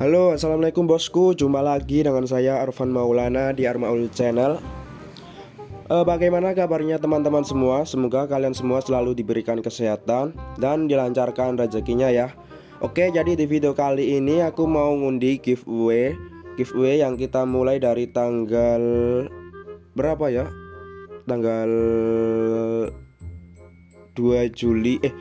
Halo assalamualaikum bosku. Jumpa lagi dengan saya Arfan Maulana di Armaul Channel. E, Bagaimana kabarnya teman-teman semua? Semoga kalian semua selalu diberikan kesehatan Dan dilancarkan rezekinya ya. Oke jadi di video kali ini aku mau ngundi giveaway. Giveaway yang kita mulai dari tanggal Berapa ya? Tanggal 2 Juli. Eh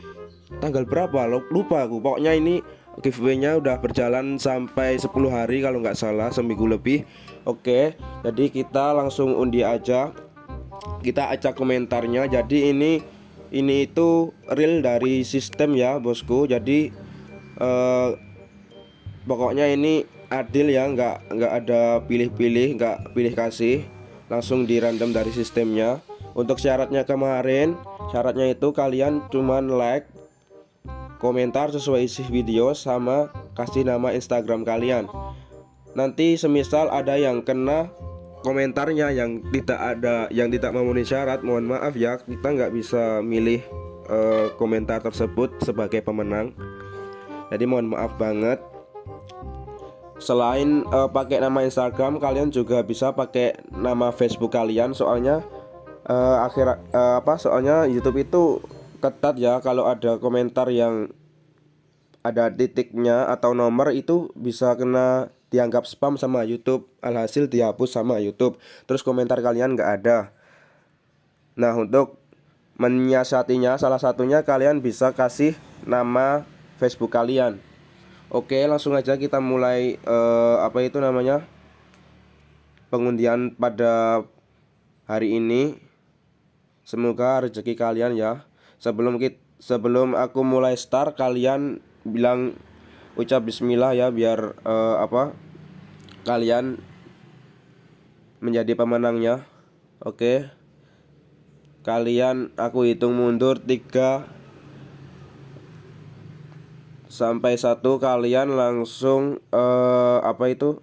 tanggal berapa? Lupa aku. Pokoknya ini giveaway-nya udah berjalan sampai 10 hari kalau nggak salah seminggu lebih. Oke jadi kita langsung undi aja. Kita acak komentarnya. Jadi ini ini itu real dari sistem ya bosku. Jadi eh, pokoknya ini adil ya nggak nggak ada pilih-pilih nggak pilih kasih. Langsung di random dari sistemnya. Untuk syaratnya kemarin syaratnya itu kalian cuman like komentar sesuai isi video sama kasih nama Instagram kalian. Nanti semisal ada yang kena komentarnya yang tidak ada yang tidak memenuhi syarat mohon maaf ya kita nggak bisa milih uh, komentar tersebut sebagai pemenang. Jadi mohon maaf banget. Selain uh, pakai nama Instagram kalian juga bisa pakai nama Facebook kalian soalnya uh, akhir uh, apa soalnya YouTube itu ketat ya kalau ada komentar yang ada titiknya atau nomor itu bisa kena dianggap spam sama YouTube. Alhasil dihapus sama YouTube. Terus komentar kalian nggak ada. Nah untuk menyiasatinya salah satunya kalian bisa kasih nama Facebook kalian. Oke langsung aja kita mulai uh, apa itu namanya pengundian pada hari ini. Semoga rezeki kalian ya sebelum kita sebelum aku mulai start kalian bilang ucap bismillah ya biar uh, apa kalian menjadi pemenangnya. Oke. Kalian aku hitung mundur tiga sampai satu. Kalian langsung uh, apa itu?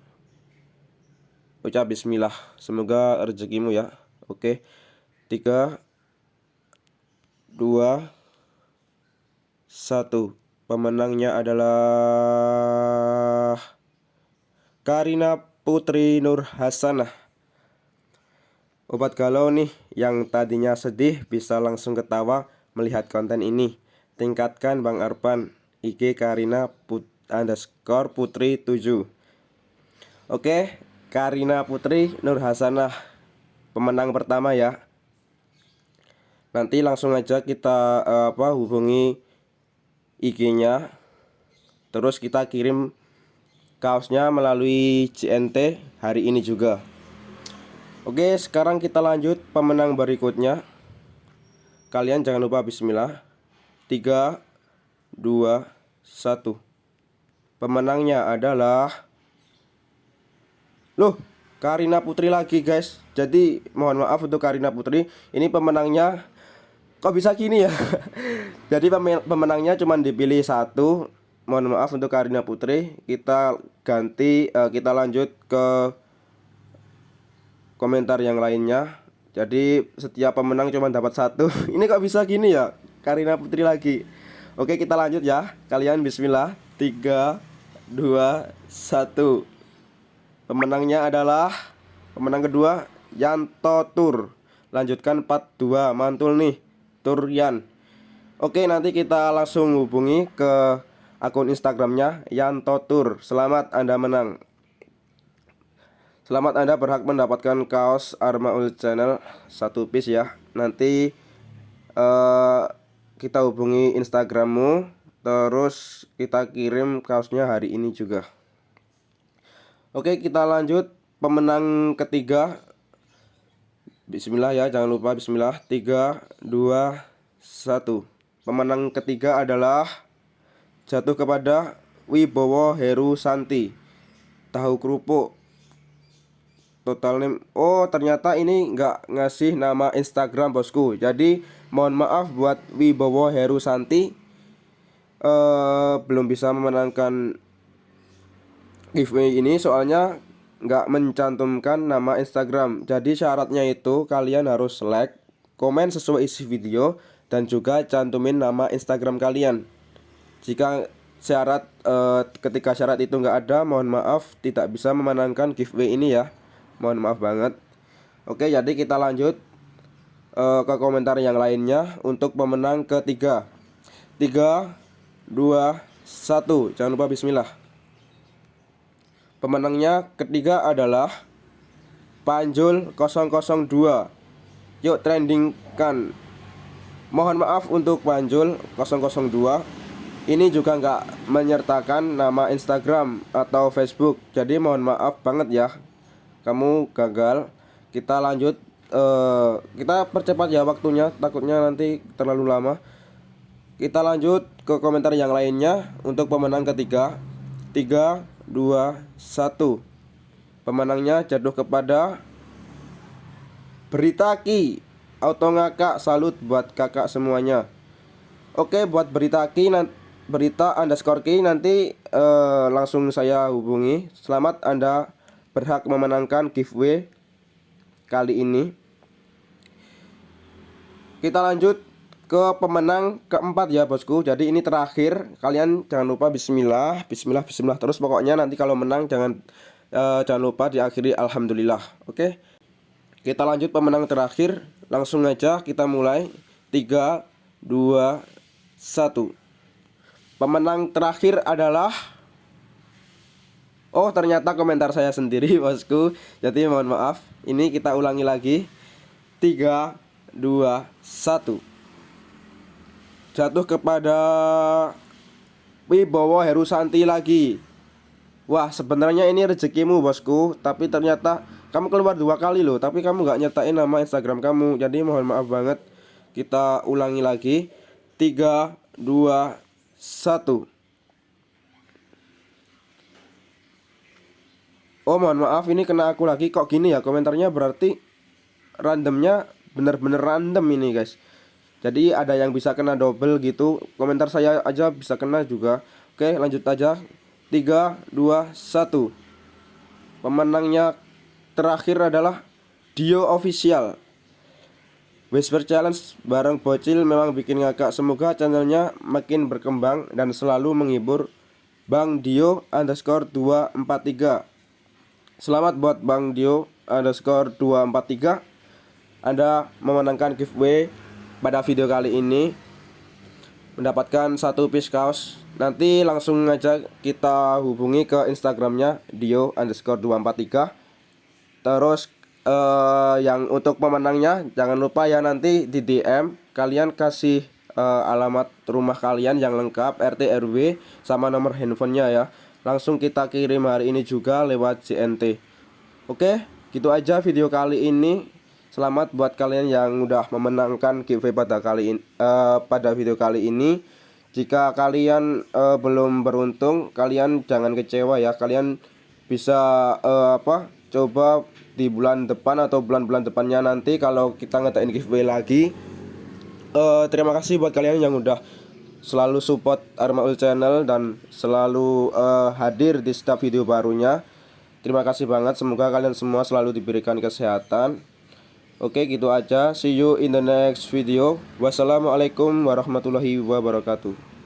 Ucap bismillah. Semoga rezekimu ya. Oke. Tiga dua. Satu. Pemenangnya adalah Karina Putri Nur Hasanah. Obat galau nih yang tadinya sedih bisa langsung ketawa melihat konten ini. Tingkatkan Bang Arpan. IG Karina put underscore Putri 7 Oke Karina Putri Nur Hasanah. Pemenang pertama ya nanti langsung aja kita uh, apa hubungi IG-nya terus kita kirim kaosnya melalui CNT hari ini juga. Oke sekarang kita lanjut pemenang berikutnya. Kalian jangan lupa bismillah. 3 2 1 pemenangnya adalah loh Karina Putri lagi guys. Jadi mohon maaf untuk Karina Putri. Ini pemenangnya kok bisa gini ya? Jadi pemenangnya cuma dipilih satu. Mohon maaf untuk Karina Putri. Kita ganti uh, kita lanjut ke komentar yang lainnya. Jadi setiap pemenang cuma dapat satu. Ini kok bisa gini ya? Karina Putri lagi. Oke kita lanjut ya. Kalian bismillah. 3 2 1 pemenangnya adalah pemenang kedua Yanto Tur. Lanjutkan 42 mantul nih Turian Oke nanti kita langsung hubungi ke akun Instagramnya Yanto Tur Selamat Anda menang. Selamat Anda berhak mendapatkan kaos Armaul Channel satu piece ya. Nanti uh, kita hubungi Instagrammu Terus kita kirim kaosnya hari ini juga. Oke kita lanjut. Pemenang ketiga Bismillah ya jangan lupa Bismillah. 3 2 1 Pemenang ketiga adalah Jatuh kepada Wibowo Heru Santi Tahu kerupuk. Total name Oh ternyata ini nggak ngasih nama Instagram bosku. Jadi mohon maaf buat Wibowo Heru Santi uh, Belum bisa memenangkan giveaway ini soalnya nggak mencantumkan nama Instagram. Jadi syaratnya itu kalian harus like, komen sesuai isi video Dan juga cantumin nama Instagram kalian. Jika syarat uh, ketika syarat itu nggak ada mohon maaf tidak bisa memenangkan giveaway ini ya. Mohon maaf banget. Oke jadi kita lanjut uh, ke komentar yang lainnya untuk pemenang ketiga. Tiga dua satu. Jangan lupa bismillah pemenangnya ketiga adalah Panjul 002 yuk trendingkan. Mohon maaf untuk Panjul 002 ini juga nggak menyertakan nama Instagram atau Facebook. Jadi mohon maaf banget ya. Kamu gagal. Kita lanjut uh, kita percepat ya waktunya. Takutnya nanti terlalu lama. Kita lanjut ke komentar yang lainnya. Untuk pemenang ketiga 3 2 1 pemenangnya jatuh kepada Berita Ki Auto ngakak salut buat kakak semuanya Oke buat Berita Ki nanti berita underscore key nanti uh, langsung saya hubungi. Selamat Anda berhak memenangkan giveaway kali ini. Kita lanjut ke pemenang keempat ya bosku. Jadi ini terakhir. Kalian jangan lupa Bismillah, Bismillah, Bismillah terus. Pokoknya nanti kalau menang jangan uh, jangan lupa diakhiri Alhamdulillah. Oke. Kita lanjut pemenang terakhir. Langsung aja kita mulai. 3 2 1 Pemenang terakhir adalah Oh ternyata komentar saya sendiri bosku Jadi mohon maaf Ini kita ulangi lagi 3, 2, 1 Jatuh kepada Wibowo Herusanti lagi. Wah sebenarnya ini rezekimu bosku Tapi ternyata kamu keluar dua kali loh Tapi kamu gak nyatain nama Instagram kamu. Jadi mohon maaf banget Kita ulangi lagi. 3, 2, satu. Oh mohon maaf ini kena aku lagi. Kok gini ya komentarnya? Berarti randomnya bener-bener random ini guys Jadi ada yang bisa kena double gitu. Komentar saya aja bisa kena juga. Oke lanjut aja. 3, 2, 1 Pemenangnya terakhir adalah Dio Official. Whisper Challenge bareng Bocil memang bikin ngakak. Semoga channelnya makin berkembang dan selalu menghibur. Bang Dio underscore 243 Selamat buat Bang Dio underscore 243 Anda memenangkan giveaway pada video kali ini Mendapatkan satu piece kaos. Nanti langsung aja kita hubungi ke Instagramnya Dio underscore 243 Terus uh, yang untuk pemenangnya jangan lupa ya nanti di DM kalian kasih uh, alamat rumah kalian yang lengkap RT RW sama nomor handphonenya ya. Langsung kita kirim hari ini juga lewat CNT oke gitu aja video kali ini selamat buat kalian yang udah memenangkan giveaway pada kali ini uh, pada video kali ini. Jika kalian uh, belum beruntung kalian jangan kecewa ya. Kalian bisa uh, apa coba di bulan depan atau bulan-bulan depannya nanti kalau kita ngadain giveaway lagi. Uh, terima kasih buat kalian yang udah selalu support Armaul channel dan selalu uh, hadir di setiap video barunya. Terima kasih banget. Semoga kalian semua selalu diberikan kesehatan oke gitu aja. See you in the next video. Wassalamualaikum warahmatullahi wabarakatuh